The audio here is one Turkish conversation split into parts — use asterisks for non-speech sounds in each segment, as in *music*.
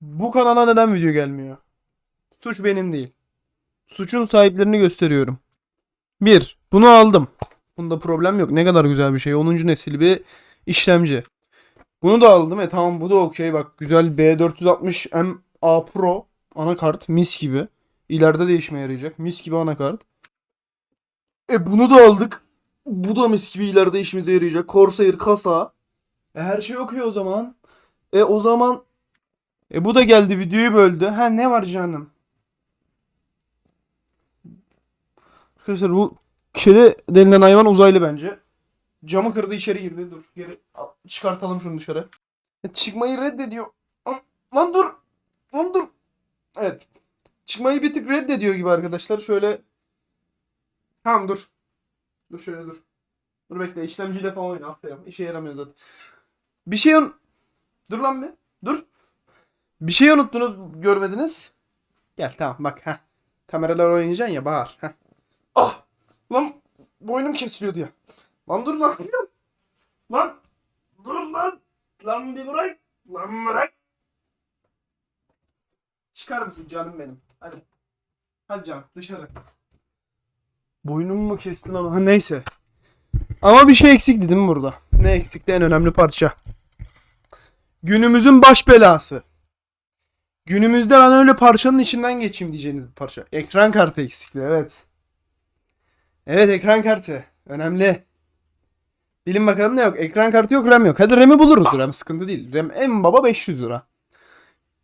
Bu kanala neden video gelmiyor? Suç benim değil. Suçun sahiplerini gösteriyorum. 1. Bunu aldım. Bunda problem yok. Ne kadar güzel bir şey. 10. nesil bir işlemci. Bunu da aldım. E tamam bu da okey. Bak güzel B460M A Pro anakart. Mis gibi. İleride de işime yarayacak. Mis gibi anakart. E bunu da aldık. Bu da mis gibi ileride işimize yarayacak. Corsair kasa. E her şey okey o zaman. E o zaman e bu da geldi videoyu böldü. Ha ne var canım? Arkadaşlar bu kedi denilen hayvan uzaylı bence. Camı kırdı içeri girdi. Dur geri al, çıkartalım şunu dışarı. E, çıkmayı reddediyor. Lan- dur. Lan dur. Evet. Çıkmayı bir tık reddediyor gibi arkadaşlar. Şöyle. Tamam dur. Dur şöyle dur. Dur bekle işlemciyle falan oyna. Aferin. İşe yaramıyor zaten. Bir şey un... Dur lan bir. Dur. Bir şey unuttunuz görmediniz. Gel tamam bak ha. Kameralar oynayacaksın ya bağır. Heh. Ah! Lan boynum kesiliyordu ya. Lan dur lan. Lan dur lan. Lan bir bırak. Lan bırak. Çıkar mısın canım benim? Hadi. Hadi canım dışarı. Boynumu mu kestin ama? Ha, neyse. Ama bir şey eksikti değil mi burada? Ne eksikti en önemli parça. Günümüzün baş belası. Günümüzde ben öyle parçanın içinden geçeyim diyeceğiniz bir parça. Ekran kartı eksikti evet. Evet ekran kartı. Önemli. Bilin bakalım ne yok. Ekran kartı yok RAM yok. Hadi RAM'i buluruz. RAM sıkıntı değil. RAM en baba 500 lira.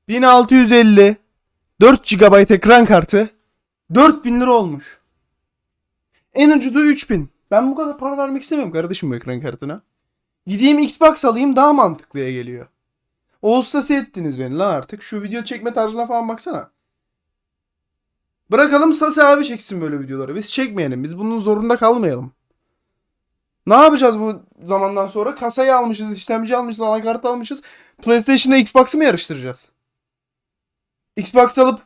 1650 4 GB ekran kartı 4000 lira olmuş. En ucuzu 3000. Ben bu kadar para vermek istemiyorum kardeşim bu ekran kartına. Gideyim Xbox alayım daha mantıklıya geliyor. Ağustos'u ettiniz beni lan artık. Şu video çekme tarzına falan baksana. Bırakalım Sasi abi çeksin böyle videoları. Biz çekmeyelim. Biz bunun zorunda kalmayalım. Ne yapacağız bu zamandan sonra? Kasayı almışız, işlemci almışız, anakart almışız. PlayStation'la Xbox'ı mı yarıştıracağız? Xbox alıp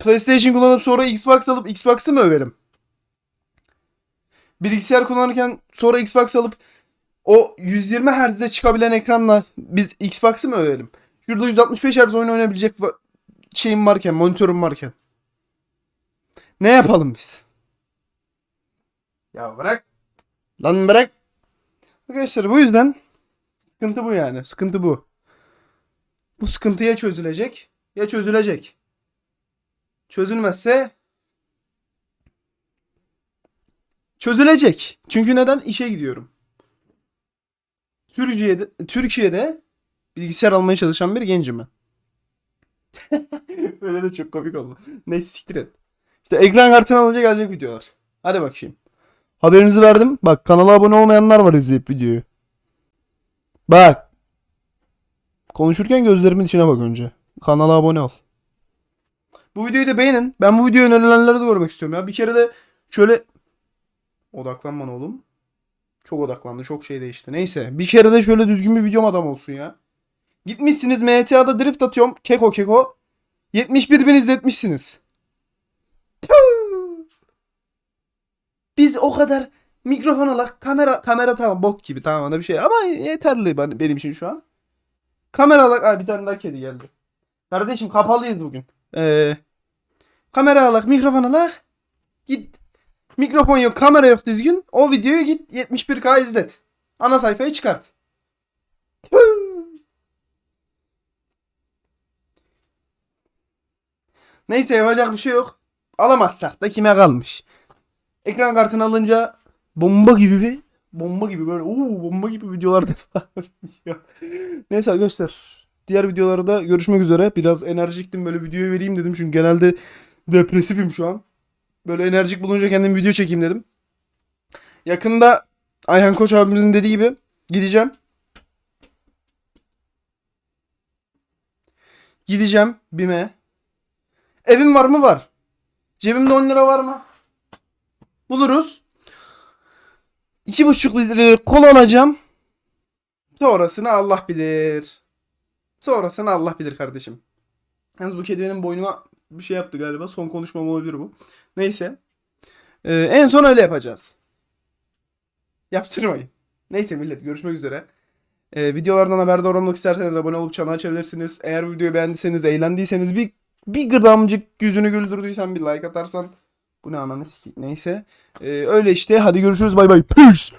PlayStation kullanıp sonra Xbox alıp Xbox'ı mı överim? Bilgisayar kullanırken sonra Xbox alıp o 120 Hz'e çıkabilen ekranla biz Xbox'ı mı övelim? Şurada 165 Hz oyun oynayabilecek şeyim varken, monitörüm varken. Ne yapalım biz? Ya bırak. Lan bırak. Arkadaşlar bu yüzden sıkıntı bu yani. Sıkıntı bu. Bu sıkıntı ya çözülecek ya çözülecek. Çözülmezse çözülecek. Çünkü neden? İşe gidiyorum. Türkiye'de, Türkiye'de bilgisayar almaya çalışan bir gencim ben. *laughs* Öyle de çok komik oldu. Neyse siktir et. İşte ekran kartını alınca gelecek videolar. Hadi bakayım. Haberinizi verdim. Bak kanala abone olmayanlar var izleyip videoyu. Bak. Konuşurken gözlerimin içine bak önce. Kanala abone ol. Bu videoyu da beğenin. Ben bu videoyu önerilenleri de görmek istiyorum ya. Bir kere de şöyle odaklan bana oğlum. Çok odaklandı. Çok şey değişti. Neyse. Bir kere de şöyle düzgün bir videom adam olsun ya. Gitmişsiniz MTA'da drift atıyorum. Keko keko. 71 bin izletmişsiniz. Biz o kadar mikrofon alak kamera kamera tamam bok gibi tamam ona bir şey ama yeterli ben- benim için şu an. Kamera alak Ay, bir tane daha kedi geldi. Kardeşim kapalıyız bugün. Ee, kamera alak mikrofon alak. Git Mikrofon yok, kamera yok düzgün. O videoyu git 71K izlet. Ana sayfayı çıkart. Neyse yapacak bir şey yok. Alamazsak da kime kalmış. Ekran kartını alınca bomba gibi bir bomba gibi böyle uuu bomba gibi videolar. *laughs* Neyse arkadaşlar. Diğer videolarda görüşmek üzere. Biraz enerjiktim böyle videoyu vereyim dedim çünkü genelde depresifim şu an. Böyle enerjik bulunca kendim video çekeyim dedim. Yakında Ayhan Koç abimizin dediği gibi gideceğim. Gideceğim BİM'e. Evim var mı? Var. Cebimde 10 lira var mı? Buluruz. 2,5 litre kola alacağım. Sonrasını Allah bilir. Sonrasını Allah bilir kardeşim. Yalnız bu kedi benim boynuma bir şey yaptı galiba. Son konuşmam olabilir bu. Neyse. Ee, en son öyle yapacağız. Yaptırmayın. Neyse millet görüşmek üzere. Ee, videolardan haberdar olmak isterseniz abone olup çanı açabilirsiniz. Eğer videoyu beğendiyseniz, eğlendiyseniz bir bir gıdamcık yüzünü güldürdüysen bir like atarsan bu ne ananı. Neyse. Ee, öyle işte. Hadi görüşürüz. Bay bay. Peace.